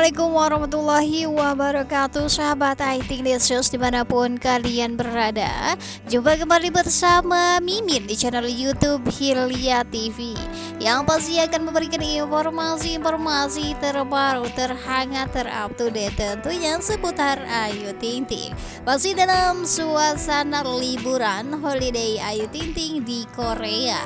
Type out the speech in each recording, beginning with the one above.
Assalamualaikum warahmatullahi wabarakatuh. Sahabat IT News di mana pun kalian berada Jumpa kembali bersama Mimin di channel Youtube Hilya TV Yang pasti akan memberikan informasi-informasi terbaru, terhangat, terupdate Tentunya seputar Ayu Ting Ting. Masih dalam suasana liburan holiday Ayu Ting Ting di Korea.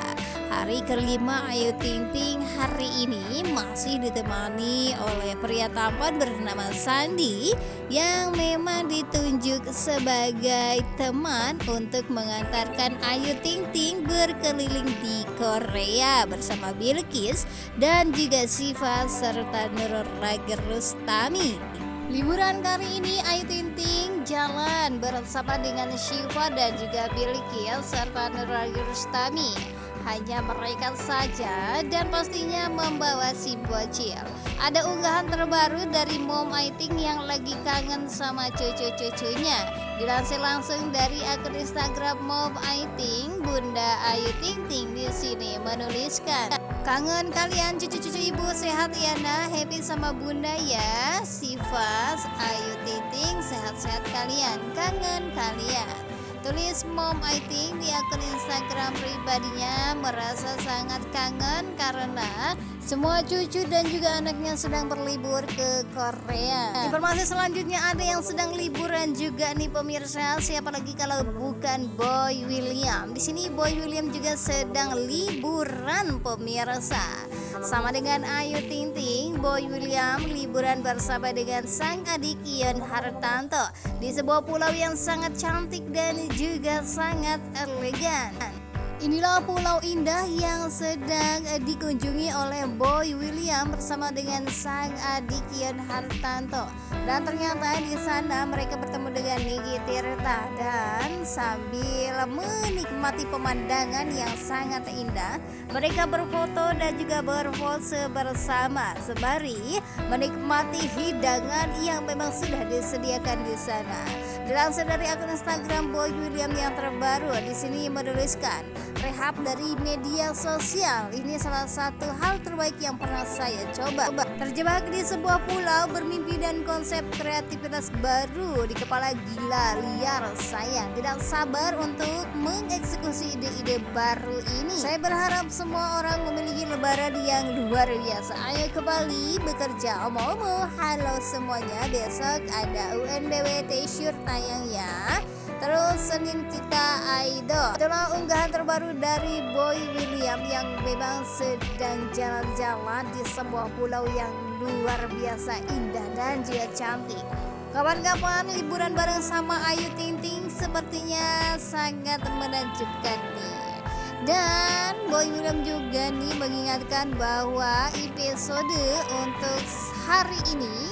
Hari kelima Ayu Ting Ting hari ini masih ditemani oleh pria tampan bernama Sandi yang memang ditunjuk sebagai teman untuk mengantarkan Ayu Ting Ting berkeliling di Korea bersama Bilkis dan juga Siva serta Nurul Rager Rustami. Liburan kali ini Ayu Ting Ting jalan bersama dengan Shiva dan juga Bilkis serta Nurul Rustami hanya mereka saja dan pastinya membawa si bocil. Ada unggahan terbaru dari Mom Aiting yang lagi kangen sama cucu-cucunya. Dilansir langsung dari akun Instagram Mom Aiting, Bunda Ayu Ting Ting di sini menuliskan, Kangen kalian cucu-cucu ibu. Sehat ya nah happy sama bunda ya. Sifas Ayu Ting sehat-sehat kalian. Kangen kalian. Tulis Mom I think di akun Instagram pribadinya. Merasa sangat kangen karena semua cucu dan juga anaknya sedang berlibur ke Korea. Informasi selanjutnya ada yang sedang liburan juga nih pemirsa. Siapa lagi kalau bukan Boy William. Di sini Boy William juga sedang liburan pemirsa. Sama dengan Ayu Ting Ting, Boy William liburan bersama dengan sang adik Ion Hartanto di sebuah pulau yang sangat cantik dan juga sangat elegan. Inilah pulau indah yang sedang dikunjungi oleh Boy William bersama dengan sang adik Ian Hartanto. Dan ternyata di sana mereka bertemu dengan Niki Tirta dan sambil menikmati pemandangan yang sangat indah, mereka berfoto dan juga berpose bersama sembari menikmati hidangan yang memang sudah disediakan di sana. Dilansir dari akun Instagram Boy William yang terbaru, di sini menuliskan rehab dari media sosial. Ini salah satu hal terbaik yang pernah saya coba. Terjebak di sebuah pulau bermimpi dan konsep kreativitas baru di kepala gila liar saya tidak sabar untuk mengeksekusi ide-ide baru ini. Saya berharap semua orang memiliki lebaran yang luar biasa. Ayo ke Bali bekerja. Omo-omo, halo semuanya. Besok ada UNBW T-shirt tayang ya. Terus Senin kita Aido. Itulah unggahan terbaru dari Boy William yang memang sedang jalan-jalan di sebuah pulau yang luar biasa indah dan juga cantik. Kapan-kapan liburan bareng sama Ayu Ting Ting sepertinya sangat menakjubkan nih. Dan Boy William juga nih mengingatkan bahwa episode untuk hari ini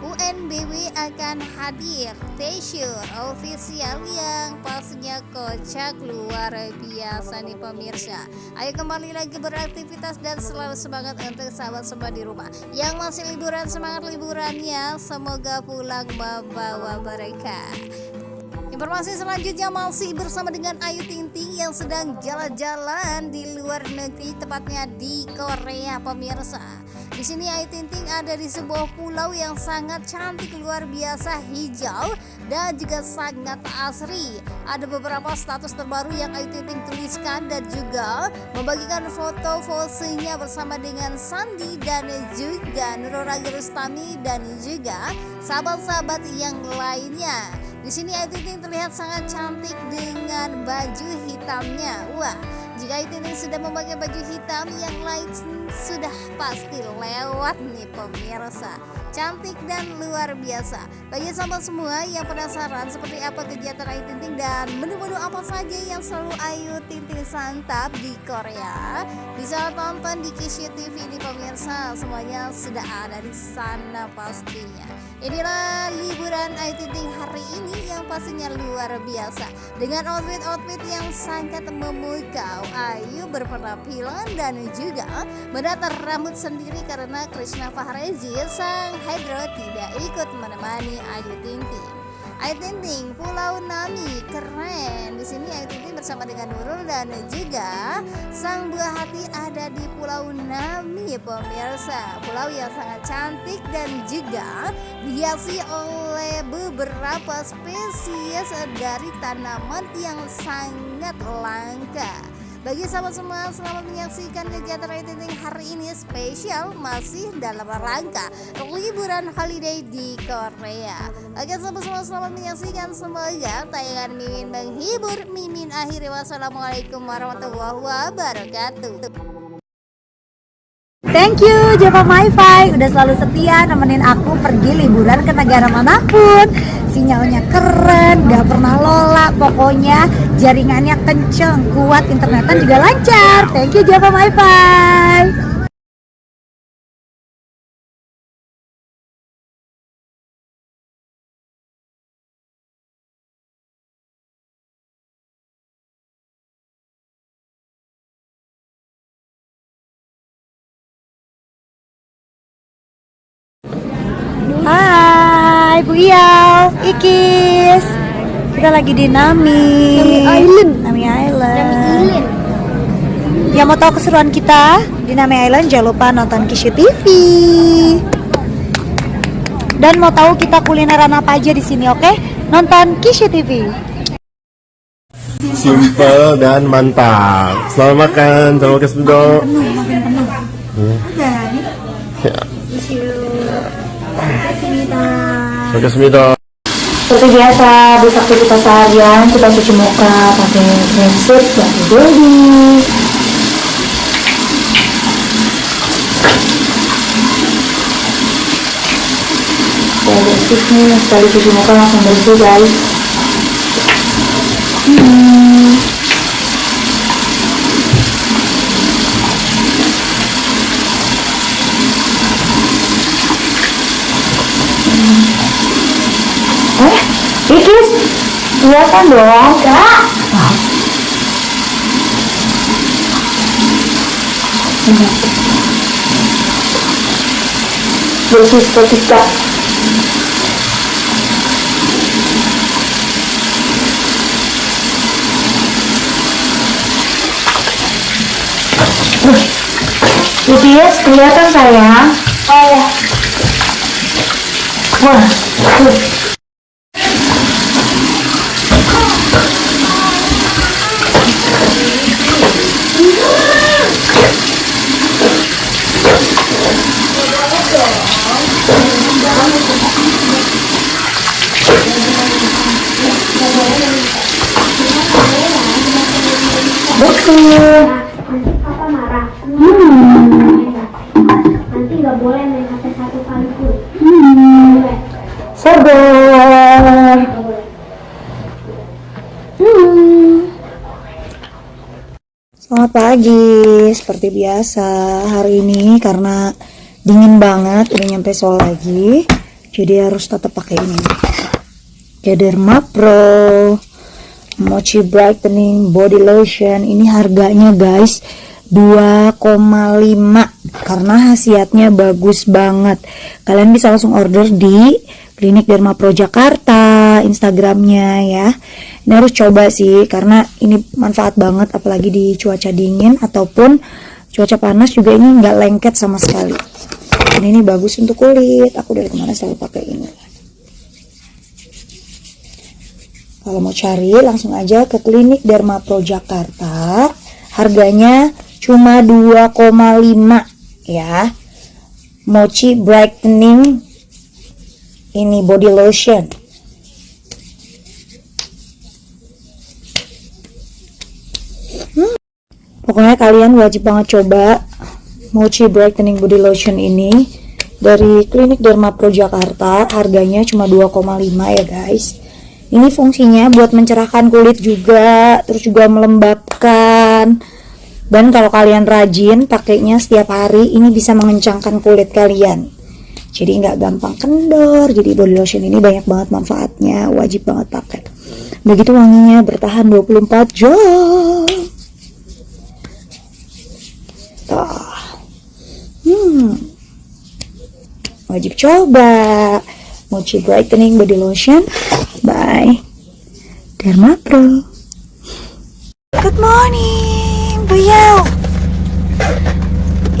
UNBW akan hadir. T-shirt official yang pastinya kocak luar biasa nih pemirsa. Ayo kembali lagi beraktivitas dan selalu semangat untuk sahabat-sahabat di rumah. Yang masih liburan semangat liburannya. Semoga pulang membawa mereka. Informasi selanjutnya masih bersama dengan Ayu Ting Ting yang sedang jalan-jalan di luar negeri tepatnya di Korea pemirsa. Di sini Ayu Ting Ting ada di sebuah pulau yang sangat cantik luar biasa hijau dan juga sangat asri. Ada beberapa status terbaru yang Ayu Ting Ting tuliskan dan juga membagikan foto-fotonya bersama dengan Sandi dan juga Nurul Rustami dan juga sahabat-sahabat yang lainnya. Di sini Ayu Ting Ting terlihat sangat cantik dengan baju hitamnya. Wah, jika Ayu Ting Ting sudah memakai baju hitam, yang lain sudah pasti lewat nih pemirsa cantik dan luar biasa. Bagi sahabat semua yang penasaran seperti apa kegiatan Ayu Ting Ting dan menu-menu apa saja yang selalu Ayu Ting Ting santap di Korea bisa tonton di Kishu TV ini pemirsa. Semuanya sudah ada di sana pastinya. Inilah liburan Ayu Ting Ting hari ini yang pastinya luar biasa. Dengan outfit-outfit yang sangat memukau Ayu berpenampilan dan juga menata rambut sendiri karena Krishna Fahrezi sang Hydro tidak ikut menemani Ayu Ting Ting. Ayu Ting Pulau Nami keren. Di sini Ayu Ting bersama dengan Nurul dan juga sang buah hati ada di Pulau Nami pemirsa. Pulau yang sangat cantik dan juga dihiasi oleh beberapa spesies dari tanaman yang sangat langka bagi sahabat semua, selamat menyaksikan kegiatan Rating hari ini spesial masih dalam rangka liburan holiday di Korea. Oke sahabat semua, selamat menyaksikan semoga tayangan Mimin menghibur. Mimin akhiri wassalamualaikum warahmatullahi wabarakatuh. Thank you Java MiFi. Udah selalu setia nemenin aku pergi liburan ke negara mana pun. Sinyalnya keren gak pernah lola pokoknya jaringannya kenceng kuat internetan juga lancar. Thank you Java MiFi Hai Bu Iyal, Ikis. Kita lagi di Nami. Nami Island. Nami Island. Nami Island. Yang mau tahu keseruan kita di Nami Island jangan lupa nonton Kishu TV Dan mau tahu kita kulineran apa aja di sini oke? Nonton Kishu TV Simple dan mantap. Selamat makan, selamat makan sendok. Makin penuh Ya. Ada nih Sendok. Seperti biasa, habis aktivitas seharian kita cuci muka pakai resep dari Dodi. Saya bersih nih, sekali cuci muka langsung bersih guys. Hmm. Ikis, kelihatan dong, Kak. Bersih seperti Kak. Ikis, kelihatan sayang. Oh ya. Wah, tuh. Selamat pagi, seperti biasa hari ini karena dingin banget, udah nyampe sore lagi, jadi harus tetap pakai ini. Derma Pro Mochi Brightening Body Lotion. Ini harganya guys 2,5 karena khasiatnya bagus banget. Kalian bisa langsung order di Klinik Derma Pro Jakarta, Instagramnya ya. Ini harus coba sih karena ini manfaat banget apalagi di cuaca dingin ataupun cuaca panas juga ini nggak lengket sama sekali. Dan ini bagus untuk kulit. Aku dari kemarin selalu pakai ini. Kalau mau cari langsung aja ke Klinik Derma Pro Jakarta. Harganya cuma 2,5 ya. Mochi Brightening ini body lotion. Hmm. Pokoknya kalian wajib banget coba Mochi Brightening Body Lotion ini dari Klinik Derma Pro Jakarta. Harganya cuma 2,5 ya guys. Ini fungsinya buat mencerahkan kulit juga, terus juga melembabkan. Dan kalau kalian rajin pakainya setiap hari, ini bisa mengencangkan kulit kalian. Jadi nggak gampang kendor. Jadi body lotion ini banyak banget manfaatnya, wajib banget pakai. Begitu wanginya bertahan 24 jam. Tuh. Hmm. Wajib coba. Mochi Brightening Body Lotion by Wi-Fi. Dharma Pro. Good morning, Buyau.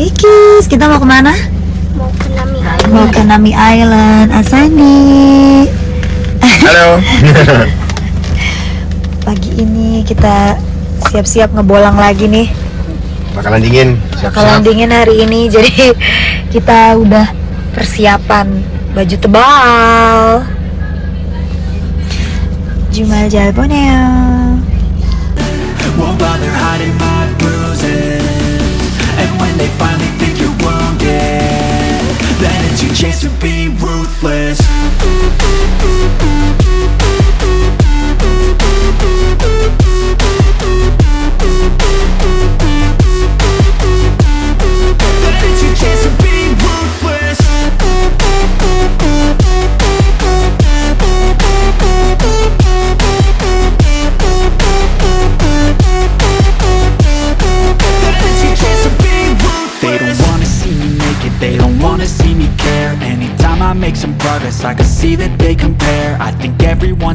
Ikis, kita mau ke mana? Mau ke Nami Mau ke Nami Island, Asani. Halo. Pagi ini kita siap-siap ngebolang lagi nih. Bakalan dingin. Bakalan dingin hari ini, jadi kita udah persiapan baju tebal. Jumal Jalboneo. Won't bother hiding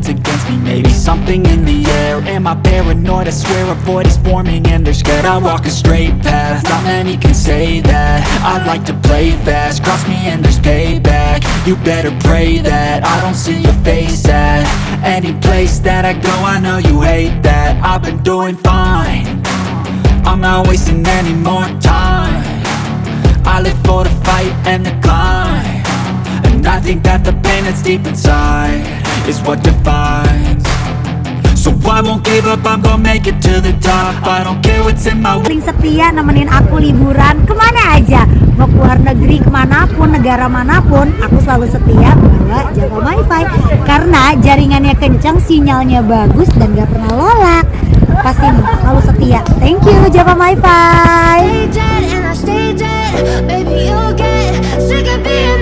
against me, maybe something in the air. Am I paranoid? I swear a void is forming and they're scared. I walk a straight path, not many can say that. I like to play fast, cross me and there's payback. You better pray that I don't see your face at Any place that I go, I know you hate that. I've been doing fine. I'm not wasting any more time. I live for the fight and the climb I think that the pain that's deep inside Is what defines. So I won't give up, I'm gonna make it to the top. I don't care what's in my way paling setia nemenin aku liburan. Ke mana aja? Mau ke luar negeri ke mana pun negara mana pun aku selalu setia bawa jaga wifi. Karena jaringannya kencang sinyalnya bagus dan gak pernah lola pasti nih selalu setia. Thank you Java wifi. Stay dead and I stay dead. Baby, you'll get sick of being